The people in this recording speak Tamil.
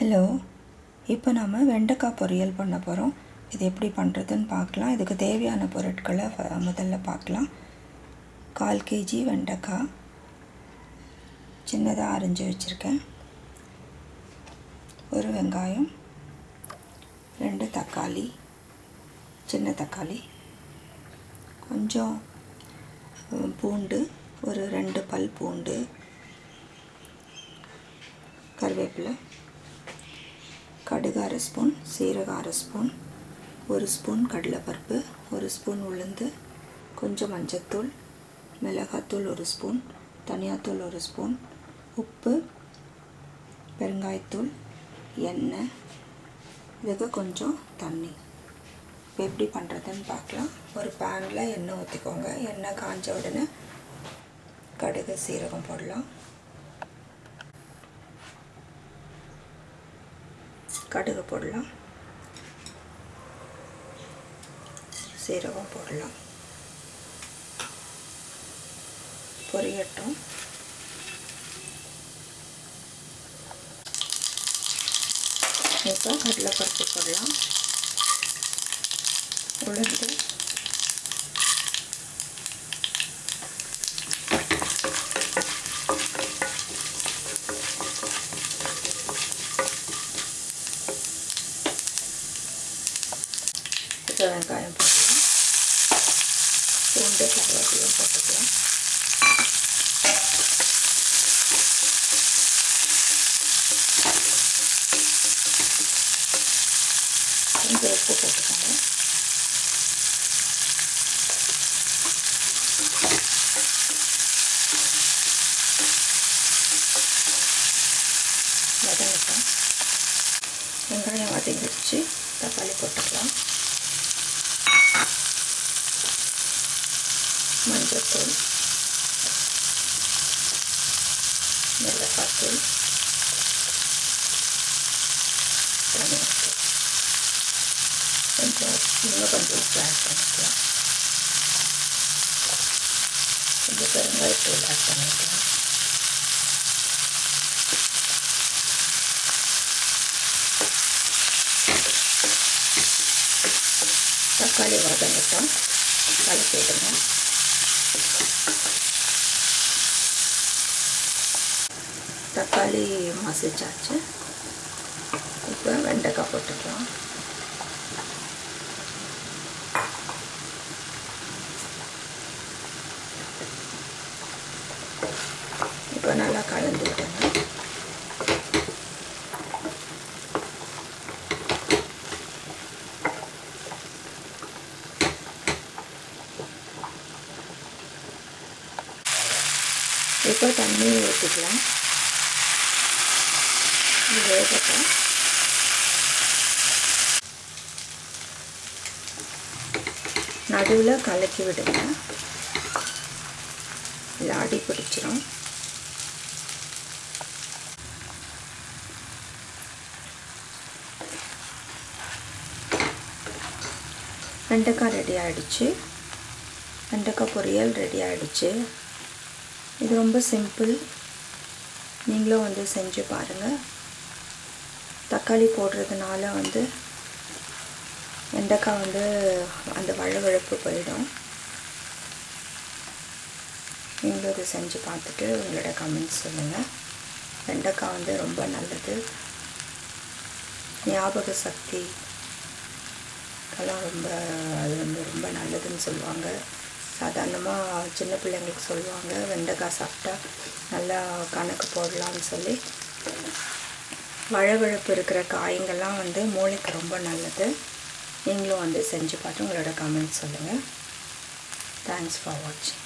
ஹலோ இப்போ நம்ம வெண்டைக்காய் பொரியல் பண்ண போகிறோம் இது எப்படி பண்ணுறதுன்னு பார்க்கலாம். இதுக்கு தேவையான பொருட்களை முதல்ல பார்க்கலாம். கால் கேஜி வெண்டைக்காய். சின்னதாக அரிஞ்சு வச்சுருக்கேன். ஒரு வெங்காயம். ரெண்டு தக்காளி. சின்ன தக்காளி. கொஞ்சம் பூண்டு. ஒரு ரெண்டு பல் பூண்டு. கருவேப்பிலை. கடுகு அரை ஸ்பூன் சீரகம் அரை ஸ்பூன் ஒரு ஸ்பூன் கடலைப்பருப்பு ஒரு ஸ்பூன் உளுந்து கொஞ்சம் மஞ்சத்தூள் மிளகாத்தூள் ஒரு ஸ்பூன் தனியாத்தூள் ஒரு ஸ்பூன் உப்பு பெருங்காயத்தூள் எண்ணெய் இதுக்கு கொஞ்சம் தண்ணி. இப்போ எப்படி பண்ணுறதுன்னு பார்க்கலாம். ஒரு பேனில் எண்ணெய் ஊற்றிக்கோங்க எண்ணெய் காஞ்ச உடனே கடுகு சீரகம் போடலாம். கடுகு போடலாம். சீரகம் போடலாம். பொரியட்டும். இப்போ கடலைப்பருப்பு போடலாம். உளுந்து. இப்போ வெங்காயம் போட்டுக்கலாம் பூண்டு கருவேப்பிலையும் போட்டுக்கலாம் கொஞ்சம் உப்பு போட்டுக்கோங்க வதங்கட்டும் வெங்காயம் வதங்கிடுச்சு தக்காளி போட்டுக்கலாம் மஞ்சத்தூள் மிளகாத்தூள் தனியாத்தூள் கொஞ்சம் இன்னும் கொஞ்சம் உப்பு ஆட் பண்ணிக்கலாம் கொஞ்சம் பெருங்காயத்தூள் ஆட் பண்ணிக்கலாம் தக்காளி வதங்கட்டும் கலக்கிடுங்க தக்காளி மசிச்சாச்சு. இப்போ வெண்டைக்காய் போட்டுக்கலாம். இப்போ நல்லா கலந்து விட்டுங்க இப்போ தண்ணி ஊற்றிக்கலாம். இது வேகட்டும். நடுவில் கலக்கி விடுங்க. லாடி அடி பிடிச்சிரும். வெண்டைக்காய் ரெடி ஆகிடுச்சு வெண்டைக்காய் பொரியல் ரெடி ஆகிடுச்சு இது ரொம்ப சிம்பிள். நீங்களும் வந்து செஞ்சு பாருங்கள் தக்காளி போடுறதுனால வந்து வெண்டைக்காய் வந்து அந்த வழவழப்பு போயிடும். நீங்களும் இதை செஞ்சு பார்த்துட்டு உங்களோட கமெண்ட்ஸ் சொல்லுங்கள் வெண்டைக்காய் வந்து ரொம்ப நல்லது. ஞாபக சக்தி. கெல்லாம் ரொம்ப அது வந்து ரொம்ப நல்லதுன்னு சொல்லுவாங்க. சாதாரணமாக சின்ன பிள்ளைங்களுக்கு சொல்லுவாங்க வெண்டைக்காய் சாப்பிட்டா நல்லா கணக்கு போடலாம்னு சொல்லி. வழவழப்பு இருக்கிற காய்ங்கள்லாம் வந்து மூளைக்கு ரொம்ப நல்லது. நீங்களும் வந்து செஞ்சு பார்த்து உங்களோட கமெண்ட்ஸ் சொல்லுங்கள் தேங்க்ஸ் ஃபார் வாட்சிங்